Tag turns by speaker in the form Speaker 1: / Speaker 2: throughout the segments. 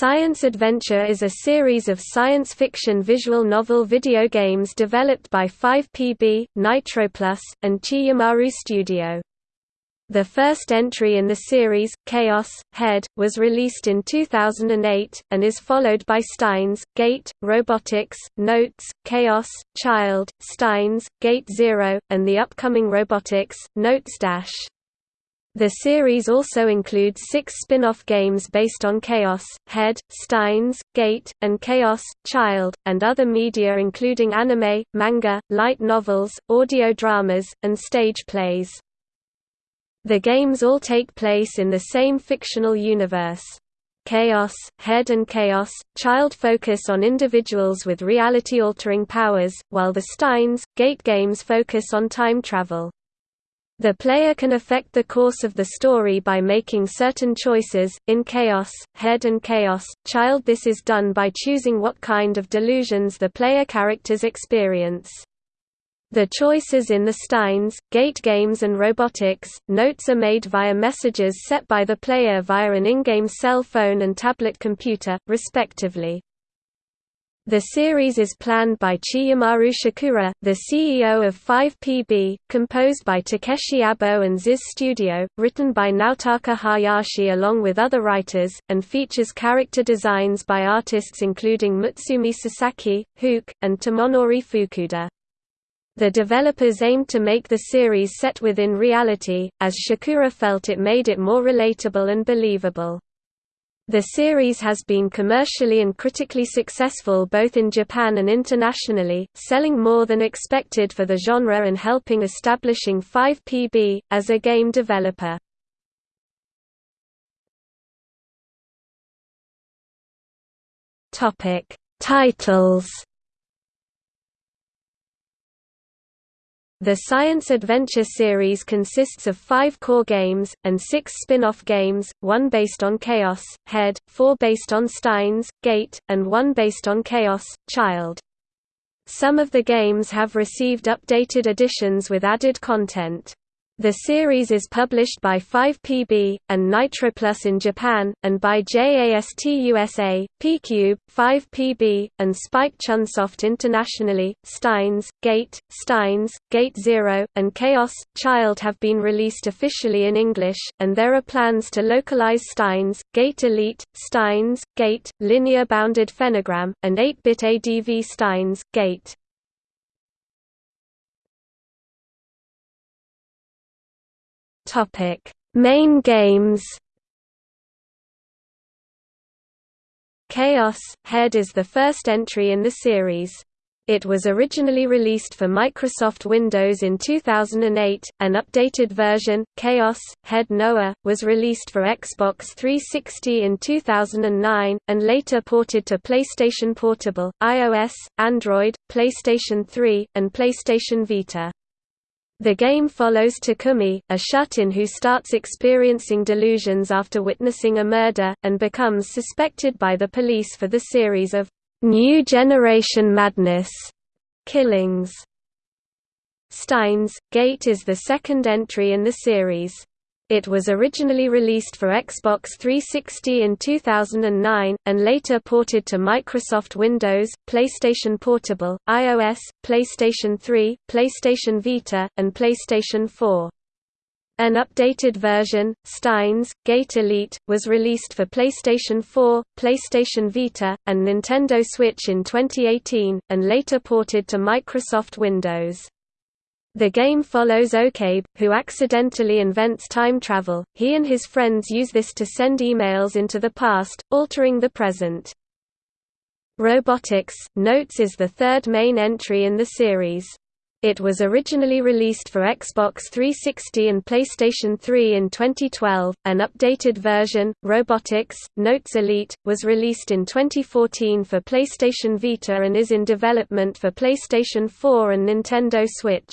Speaker 1: Science Adventure is a series of science fiction visual novel video games developed by 5PB, Nitroplus, and Chiyomaru Studio. The first entry in the series, Chaos, Head, was released in 2008, and is followed by Steins, Gate, Robotics, Notes, Chaos, Child, Steins, Gate Zero, and the upcoming Robotics, Notes Dash. The series also includes six spin-off games based on Chaos, Head, Steins, Gate, and Chaos, Child, and other media including anime, manga, light novels, audio dramas, and stage plays. The games all take place in the same fictional universe. Chaos, Head and Chaos, Child focus on individuals with reality-altering powers, while the Steins, Gate games focus on time travel. The player can affect the course of the story by making certain choices. In Chaos, Head and Chaos, Child this is done by choosing what kind of delusions the player characters experience. The choices in the Steins, Gate games and Robotics, notes are made via messages set by the player via an in-game cell phone and tablet computer, respectively. The series is planned by Chiyomaru Shikura, the CEO of 5PB, composed by Takeshi Abo and Ziz Studio, written by Naotaka Hayashi along with other writers, and features character designs by artists including Mutsumi Sasaki, Hook, and Tomonori Fukuda. The developers aimed to make the series set within reality, as Shikura felt it made it more relatable and believable. The series has been commercially and critically successful both in Japan and internationally, selling more than expected for the genre and helping establishing 5PB, as a game developer. Titles The Science Adventure series consists of five core games, and six spin-off games, one based on Chaos, Head, four based on Steins, Gate, and one based on Chaos, Child. Some of the games have received updated editions with added content. The series is published by 5PB, and Nitroplus in Japan, and by JAST USA, PQube, 5PB, and Spike Chunsoft internationally. Steins, Gate, Steins, Gate Zero, and Chaos, Child have been released officially in English, and there are plans to localize Steins, Gate Elite, Steins, Gate, Linear Bounded Phenogram, and 8-bit ADV Steins, Gate. Topic: Main games. Chaos Head is the first entry in the series. It was originally released for Microsoft Windows in 2008. An updated version, Chaos Head Noah, was released for Xbox 360 in 2009 and later ported to PlayStation Portable, iOS, Android, PlayStation 3, and PlayStation Vita. The game follows Takumi, a shut-in who starts experiencing delusions after witnessing a murder, and becomes suspected by the police for the series of «New Generation Madness» killings. Steins, Gate is the second entry in the series. It was originally released for Xbox 360 in 2009, and later ported to Microsoft Windows, PlayStation Portable, iOS, PlayStation 3, PlayStation Vita, and PlayStation 4. An updated version, Steins, Gate Elite, was released for PlayStation 4, PlayStation Vita, and Nintendo Switch in 2018, and later ported to Microsoft Windows. The game follows Okabe, who accidentally invents time travel. He and his friends use this to send emails into the past, altering the present. Robotics Notes is the third main entry in the series. It was originally released for Xbox 360 and PlayStation 3 in 2012. An updated version, Robotics Notes Elite, was released in 2014 for PlayStation Vita and is in development for PlayStation 4 and Nintendo Switch.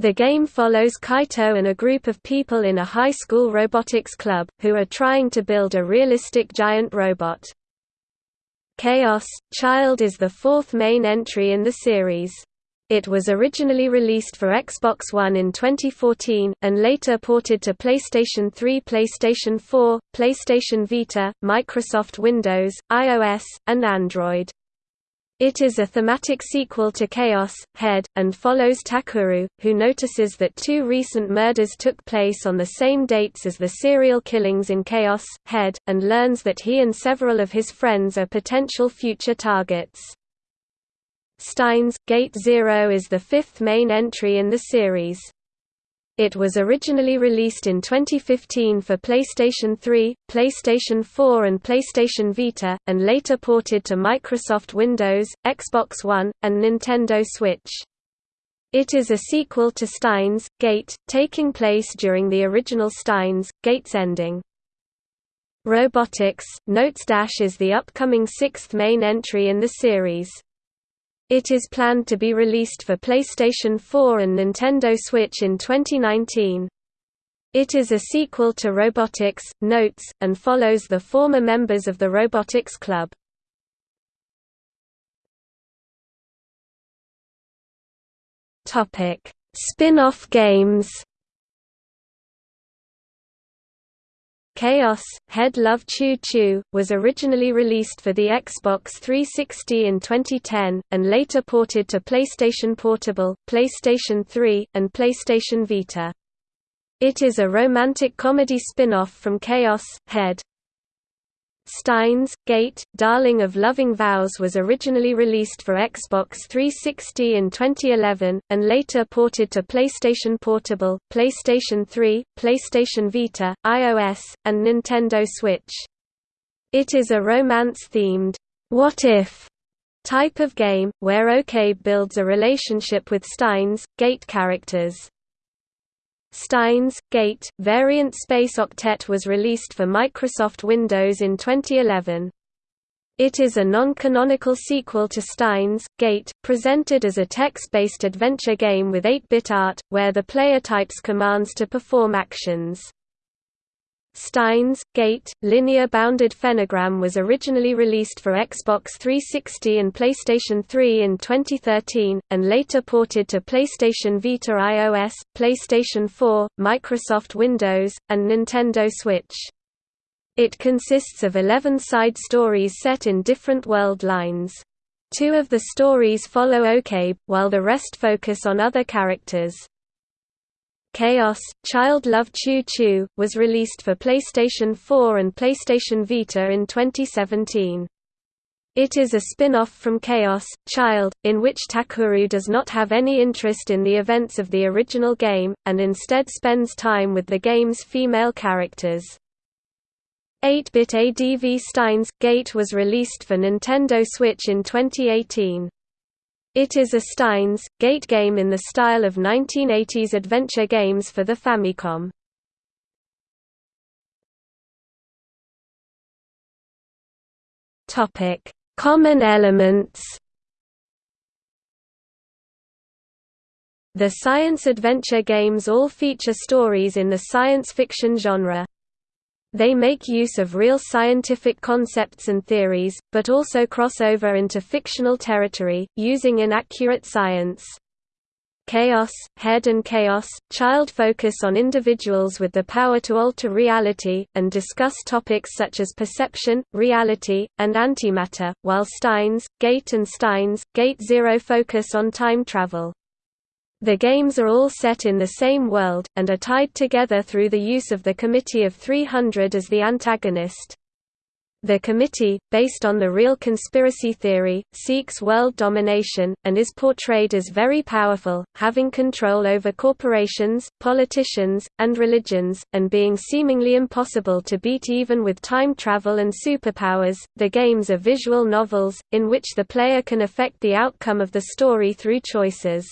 Speaker 1: The game follows Kaito and a group of people in a high school robotics club, who are trying to build a realistic giant robot. Chaos Child is the fourth main entry in the series. It was originally released for Xbox One in 2014, and later ported to PlayStation 3 PlayStation 4, PlayStation Vita, Microsoft Windows, iOS, and Android. It is a thematic sequel to Chaos, Head, and follows Takuru, who notices that two recent murders took place on the same dates as the serial killings in Chaos, Head, and learns that he and several of his friends are potential future targets. Steins Gate Zero is the fifth main entry in the series. It was originally released in 2015 for PlayStation 3, PlayStation 4 and PlayStation Vita, and later ported to Microsoft Windows, Xbox One, and Nintendo Switch. It is a sequel to Steins, Gate, taking place during the original Steins, Gate's ending. Robotics, Notes Dash is the upcoming sixth main entry in the series. It is planned to be released for PlayStation 4 and Nintendo Switch in 2019. It is a sequel to Robotics, Notes, and follows the former members of the Robotics Club. Spin-off games Chaos, Head Love Choo Choo, was originally released for the Xbox 360 in 2010, and later ported to PlayStation Portable, PlayStation 3, and PlayStation Vita. It is a romantic comedy spin-off from Chaos, Head. Steins, Gate, Darling of Loving Vows was originally released for Xbox 360 in 2011, and later ported to PlayStation Portable, PlayStation 3, PlayStation Vita, iOS, and Nintendo Switch. It is a romance-themed, what if type of game, where Okabe builds a relationship with Steins, Gate characters. Steins, Gate, variant Space Octet was released for Microsoft Windows in 2011. It is a non-canonical sequel to Steins, Gate, presented as a text-based adventure game with 8-bit art, where the player types commands to perform actions. Steins, Gate, Linear Bounded Phenogram was originally released for Xbox 360 and PlayStation 3 in 2013, and later ported to PlayStation Vita iOS, PlayStation 4, Microsoft Windows, and Nintendo Switch. It consists of 11 side stories set in different world lines. Two of the stories follow Okabe, while the rest focus on other characters. Chaos, Child Love Choo Choo, was released for PlayStation 4 and PlayStation Vita in 2017. It is a spin-off from Chaos, Child, in which Takuru does not have any interest in the events of the original game, and instead spends time with the game's female characters. 8-bit ADV Steins Gate was released for Nintendo Switch in 2018. It is a Steins, Gate game in the style of 1980s adventure games for the Famicom. Common elements The science adventure games all feature stories in the science fiction genre. They make use of real scientific concepts and theories, but also cross over into fictional territory, using inaccurate science. Chaos, Head and Chaos, Child focus on individuals with the power to alter reality, and discuss topics such as perception, reality, and antimatter, while Steins, Gate and Steins, Gate Zero focus on time travel. The games are all set in the same world, and are tied together through the use of the Committee of 300 as the antagonist. The committee, based on the real conspiracy theory, seeks world domination, and is portrayed as very powerful, having control over corporations, politicians, and religions, and being seemingly impossible to beat even with time travel and superpowers. The games are visual novels, in which the player can affect the outcome of the story through choices.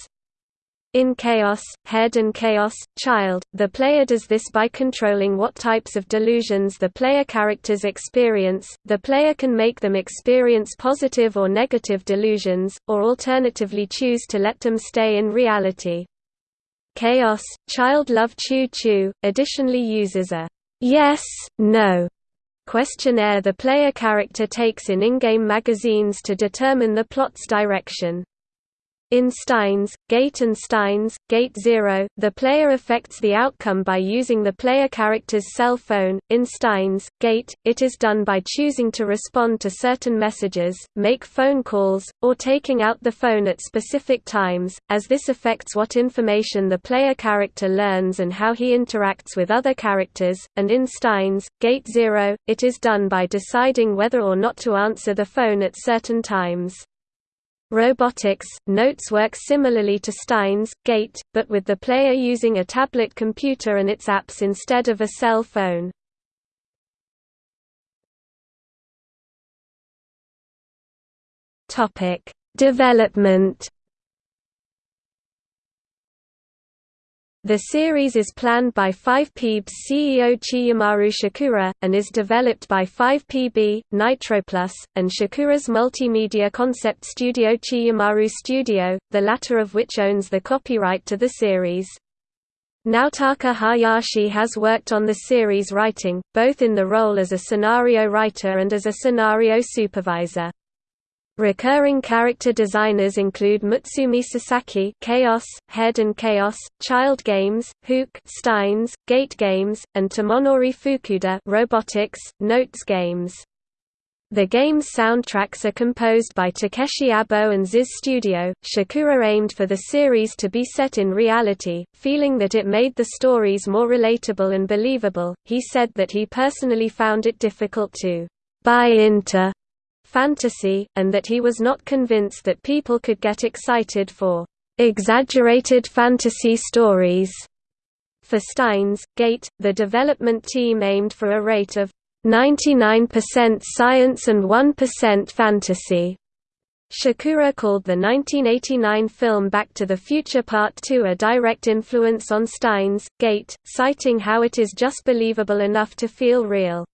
Speaker 1: In Chaos, Head and Chaos, Child, the player does this by controlling what types of delusions the player characters experience. The player can make them experience positive or negative delusions, or alternatively choose to let them stay in reality. Chaos, Child Love Choo Choo, additionally uses a yes, no questionnaire the player character takes in in-game magazines to determine the plot's direction. In Steins, Gate and Steins, Gate Zero, the player affects the outcome by using the player character's cell phone. In Steins, Gate, it is done by choosing to respond to certain messages, make phone calls, or taking out the phone at specific times, as this affects what information the player character learns and how he interacts with other characters. And in Steins, Gate Zero, it is done by deciding whether or not to answer the phone at certain times. Robotics, notes work similarly to Steins, Gate, but with the player using a tablet computer and its apps instead of a cell phone. Development The series is planned by 5PB's CEO Chiyomaru Shikura, and is developed by 5PB, Nitroplus, and Shikura's multimedia concept studio Chiyomaru Studio, the latter of which owns the copyright to the series. Naotaka Hayashi has worked on the series writing, both in the role as a scenario writer and as a scenario supervisor. Recurring character designers include Mutsumi Sasaki Chaos, Head and Chaos, Child Games, Hook Steins, Gate Games, and Tomonori Fukuda Robotics, Notes Games. The game's soundtracks are composed by Takeshi Abo and Ziz Studio. Shikura aimed for the series to be set in reality, feeling that it made the stories more relatable and believable. He said that he personally found it difficult to buy into fantasy, and that he was not convinced that people could get excited for exaggerated fantasy stories. For Steins, Gate, the development team aimed for a rate of 99% science and 1% fantasy. Shikura called the 1989 film Back to the Future Part 2 a direct influence on Steins, Gate, citing how it is just believable enough to feel real.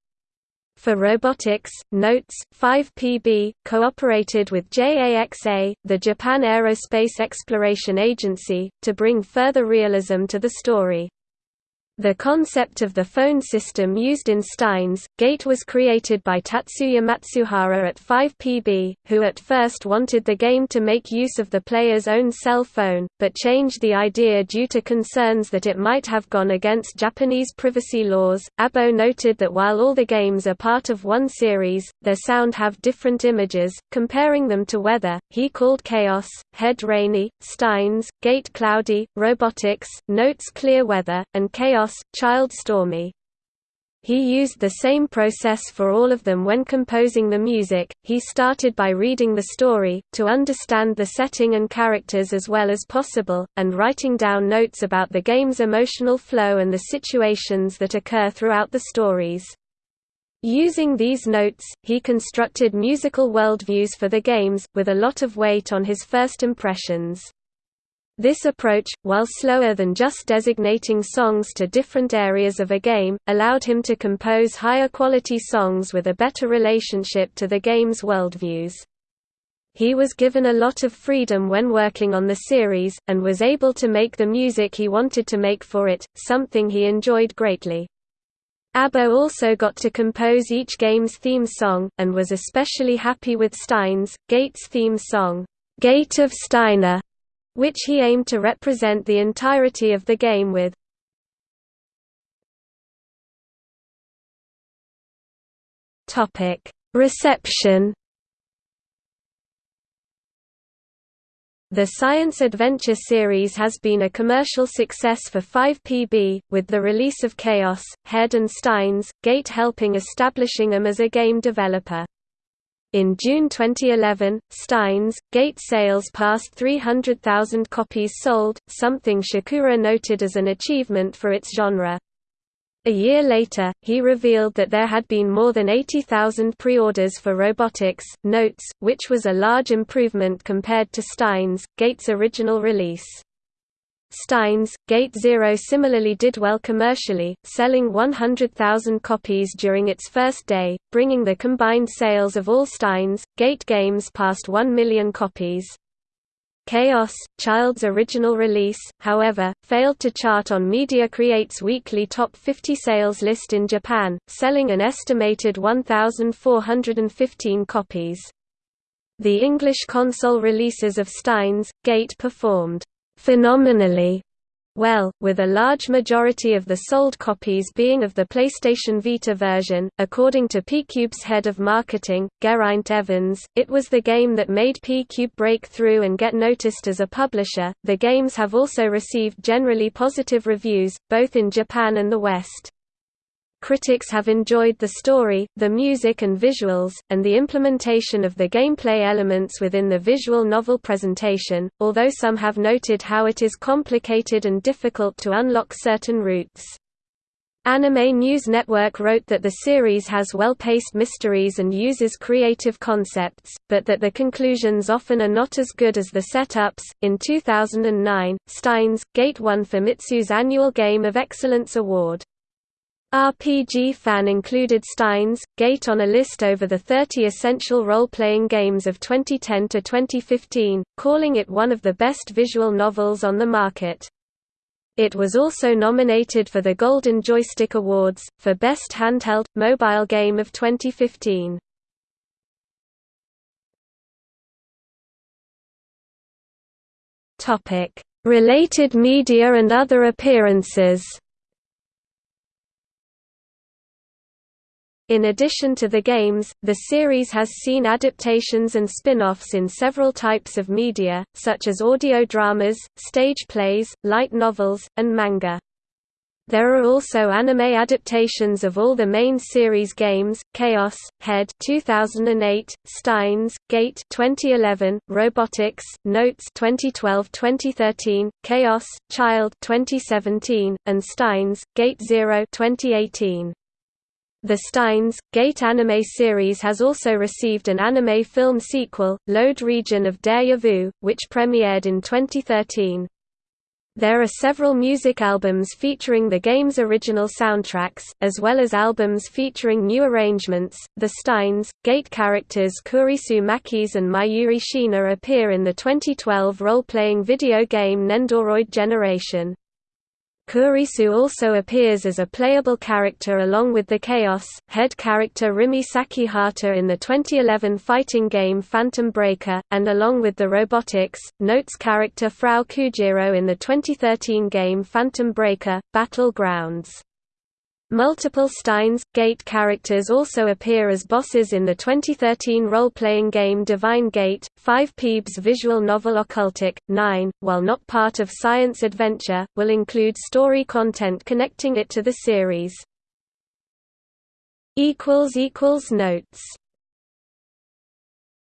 Speaker 1: For robotics, Notes, 5PB, cooperated with JAXA, the Japan Aerospace Exploration Agency, to bring further realism to the story. The concept of the phone system used in Steins, Gate was created by Tatsuya Matsuhara at 5PB, who at first wanted the game to make use of the player's own cell phone, but changed the idea due to concerns that it might have gone against Japanese privacy laws. Abo noted that while all the games are part of one series, their sound have different images, comparing them to weather. He called Chaos, Head Rainy, Steins, Gate Cloudy, Robotics, Notes Clear Weather, and Chaos Child Stormy. He used the same process for all of them when composing the music. He started by reading the story, to understand the setting and characters as well as possible, and writing down notes about the game's emotional flow and the situations that occur throughout the stories. Using these notes, he constructed musical worldviews for the games, with a lot of weight on his first impressions. This approach, while slower than just designating songs to different areas of a game, allowed him to compose higher quality songs with a better relationship to the game's worldviews. He was given a lot of freedom when working on the series, and was able to make the music he wanted to make for it, something he enjoyed greatly. Abo also got to compose each game's theme song, and was especially happy with Steins, Gate's theme song, Gate of Steiner, which he aimed to represent the entirety of the game with. Reception The Science Adventure series has been a commercial success for 5PB, with the release of Chaos, Head and Steins, Gate helping establishing them as a game developer. In June 2011, Steins, Gate sales passed 300,000 copies sold, something Shikura noted as an achievement for its genre. A year later, he revealed that there had been more than 80,000 pre-orders for Robotics, Notes, which was a large improvement compared to Steins, Gate's original release. Steins, Gate Zero similarly did well commercially, selling 100,000 copies during its first day, bringing the combined sales of all Steins, Gate games past 1 million copies. Chaos, Child's original release, however, failed to chart on Media Create's weekly top 50 sales list in Japan, selling an estimated 1,415 copies. The English console releases of Steins, Gate performed phenomenally well, with a large majority of the sold copies being of the PlayStation Vita version. According to PQube's head of marketing, Geraint Evans, it was the game that made PQube break through and get noticed as a publisher. The games have also received generally positive reviews, both in Japan and the West. Critics have enjoyed the story, the music and visuals, and the implementation of the gameplay elements within the visual novel presentation, although some have noted how it is complicated and difficult to unlock certain routes. Anime News Network wrote that the series has well-paced mysteries and uses creative concepts, but that the conclusions often are not as good as the setups. In 2009, Steins Gate won Famitsu's annual Game of Excellence award. RPG Fan included Steins, Gate on a list over the 30 essential role-playing games of 2010 to 2015, calling it one of the best visual novels on the market. It was also nominated for the Golden Joystick Awards, for Best Handheld, Mobile Game of 2015. Related media and other appearances In addition to the games, the series has seen adaptations and spin-offs in several types of media, such as audio dramas, stage plays, light novels, and manga. There are also anime adaptations of all the main series games: Chaos, Head 2008, Steins, Gate 2011, Robotics, Notes 2012-2013, Chaos, Child 2017, and Steins, Gate 0 2018. The Steins, Gate anime series has also received an anime film sequel, Load Region of Deja Vu, which premiered in 2013. There are several music albums featuring the game's original soundtracks, as well as albums featuring new arrangements. The Steins, Gate characters Kurisu Makise and Mayuri Shiina appear in the 2012 role-playing video game Nendoroid Generation. Kurisu also appears as a playable character along with the Chaos, head character Rimi Sakihata in the 2011 fighting game Phantom Breaker, and along with the Robotics, Notes character Frau Koujiro in the 2013 game Phantom Breaker, Battlegrounds. Multiple Steins Gate characters also appear as bosses in the 2013 role-playing game Divine Gate. 5 Peeb's visual novel Occultic 9, while not part of Science Adventure, will include story content connecting it to the series. notes